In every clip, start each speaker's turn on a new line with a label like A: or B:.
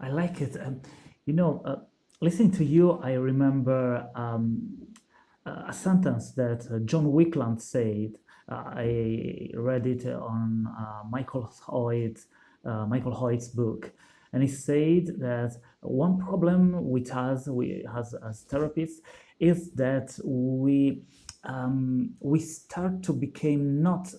A: I like it. Um, you know, uh, listening to you, I remember um, a sentence that uh, John Weakland said. Uh, I read it on uh, Michael Hoyt, Michael Hoyt's book, and he said that one problem with us, we as, as therapists, is that we um, we start to become not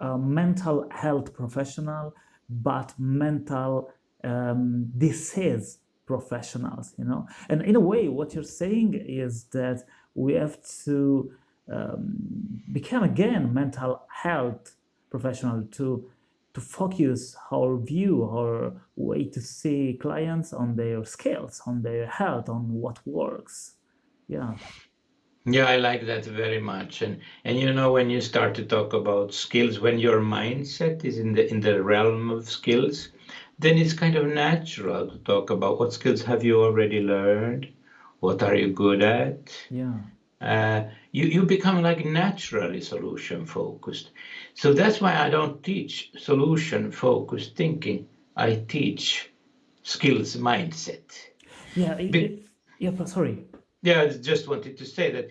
A: a mental health professional, but mental um, disease professionals, you know. And in a way, what you're saying is that we have to um, become again mental health professional to to focus our view, our way to see clients on their skills, on their health, on what works. Yeah.
B: Yeah, I like that very much. And and you know when you start to talk about skills, when your mindset is in the in the realm of skills, then it's kind of natural to talk about what skills have you already learned, what are you good at.
A: Yeah.
B: Uh, you you become like naturally solution focused. So that's why I don't teach solution focused thinking. I teach skills mindset.
A: Yeah. It, Be- it, yeah. Sorry.
B: Yeah, I just wanted to say that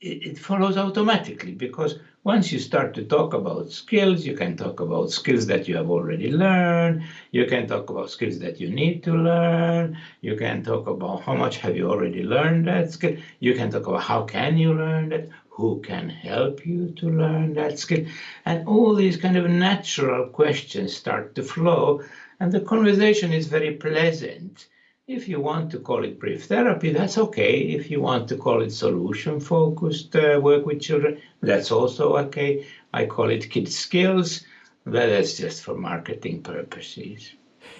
B: it, it follows automatically because once you start to talk about skills, you can talk about skills that you have already learned. You can talk about skills that you need to learn. You can talk about how much have you already learned that skill. You can talk about how can you learn that, who can help you to learn that skill. And all these kind of natural questions start to flow and the conversation is very pleasant if you want to call it brief therapy, that's okay. If you want to call it solution focused uh, work with children, that's also okay. I call it kids skills, but that's just for marketing purposes.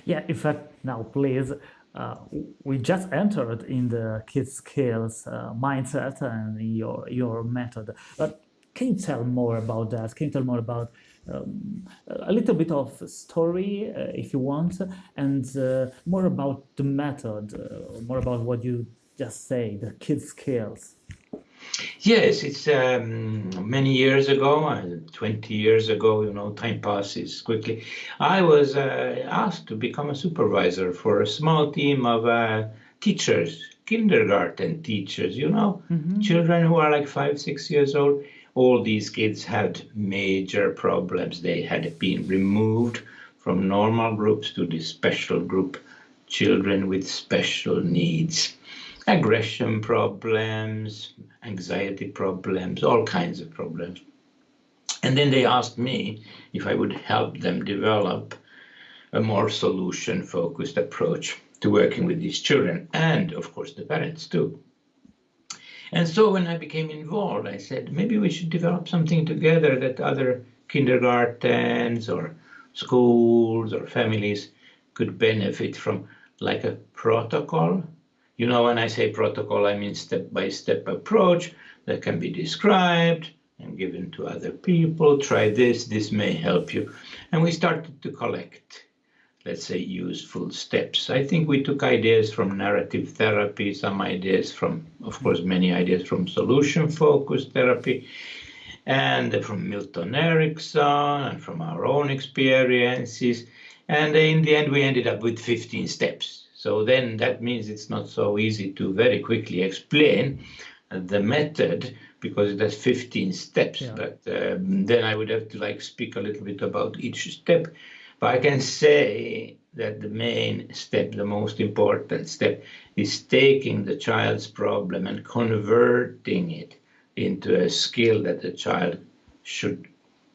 A: Yeah, in fact, now please, uh, we just entered in the kids skills uh, mindset and your your method. But can you tell more about that? Can you tell more about um, a little bit of story, uh, if you want, and uh, more about the method, uh, more about what you just say, the kids' skills.
B: Yes, it's um, many years ago, uh, 20 years ago, you know, time passes quickly. I was uh, asked to become a supervisor for a small team of uh, teachers, kindergarten teachers, you know, mm -hmm. children who are like five, six years old all these kids had major problems. They had been removed from normal groups to this special group, children with special needs, aggression problems, anxiety problems, all kinds of problems. And then they asked me if I would help them develop a more solution focused approach to working with these children and, of course, the parents too. And so when I became involved, I said, maybe we should develop something together that other kindergartens or schools or families could benefit from, like a protocol. You know, when I say protocol, I mean step by step approach that can be described and given to other people. Try this, this may help you. And we started to collect let's say, useful steps. I think we took ideas from narrative therapy, some ideas from, of course, many ideas from solution-focused therapy, and from Milton Erickson, and from our own experiences. And in the end, we ended up with 15 steps. So then that means it's not so easy to very quickly explain the method because it has 15 steps. Yeah. But um, then I would have to like speak a little bit about each step. But I can say that the main step, the most important step, is taking the child's problem and converting it into a skill that the child should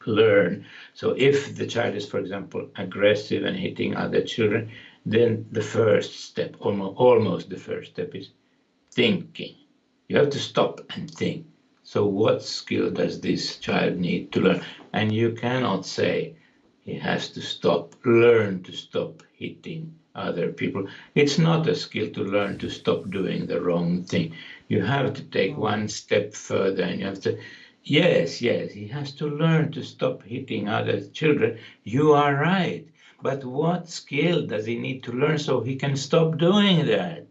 B: learn. So if the child is, for example, aggressive and hitting other children, then the first step, almost, almost the first step is thinking. You have to stop and think. So what skill does this child need to learn? And you cannot say, he has to stop, learn to stop hitting other people. It's not a skill to learn to stop doing the wrong thing. You have to take mm. one step further and you have to, yes, yes, he has to learn to stop hitting other children. You are right. But what skill does he need to learn so he can stop doing that?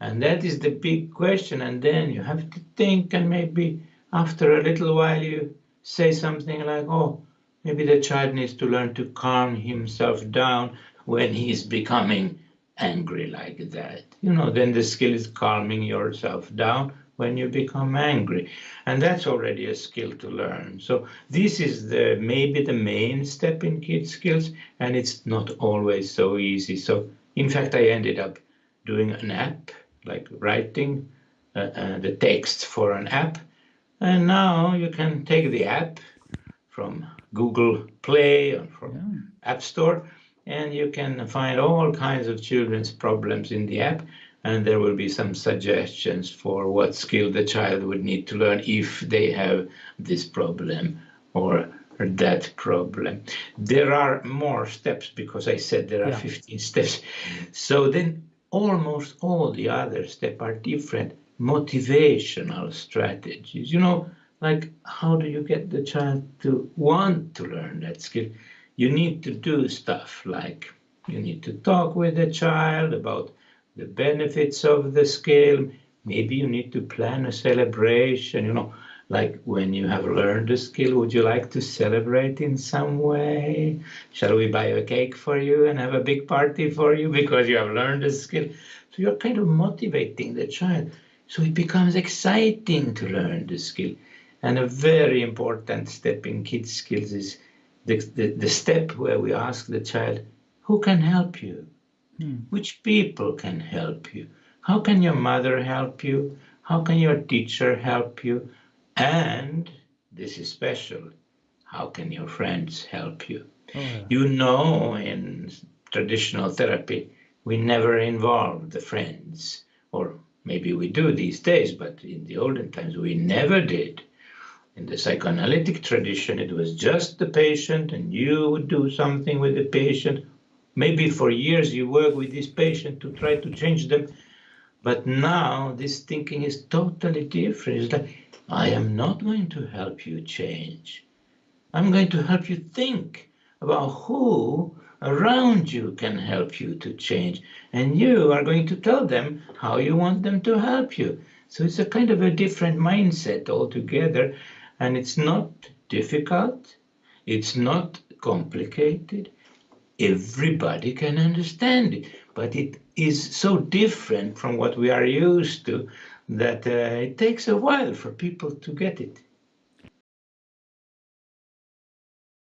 B: And that is the big question. And then you have to think, and maybe after a little while, you say something like, oh, Maybe the child needs to learn to calm himself down when he is becoming angry like that. You know, then the skill is calming yourself down when you become angry. And that's already a skill to learn. So this is the maybe the main step in kid skills, and it's not always so easy. So in fact, I ended up doing an app, like writing uh, uh, the text for an app. And now you can take the app from Google Play or from yeah. App Store, and you can find all kinds of children's problems in the app and there will be some suggestions for what skill the child would need to learn if they have this problem or that problem. There are more steps because I said there are yeah. 15 steps. So then almost all the other steps are different motivational strategies. You know, like how do you get the child to want to learn that skill? You need to do stuff like you need to talk with the child about the benefits of the skill. Maybe you need to plan a celebration, you know, like when you have learned a skill, would you like to celebrate in some way? Shall we buy a cake for you and have a big party for you because you have learned a skill? So you're kind of motivating the child. So it becomes exciting to learn the skill. And a very important step in kids skills is the, the, the step where we ask the child, who can help you? Hmm. Which people can help you? How can your mother help you? How can your teacher help you? And this is special. How can your friends help you? Oh, yeah. You know, in traditional therapy, we never involve the friends, or maybe we do these days, but in the olden times we never did. In the psychoanalytic tradition, it was just the patient, and you would do something with the patient, maybe for years you work with this patient to try to change them. But now this thinking is totally different. It's like i am not going to help you change. I'm going to help you think about who around you can help you to change. And you are going to tell them how you want them to help you. So it's a kind of a different mindset altogether and it's not difficult it's not complicated everybody can understand it. But it is so different from what we are used to that uh, it takes a while for people to get it.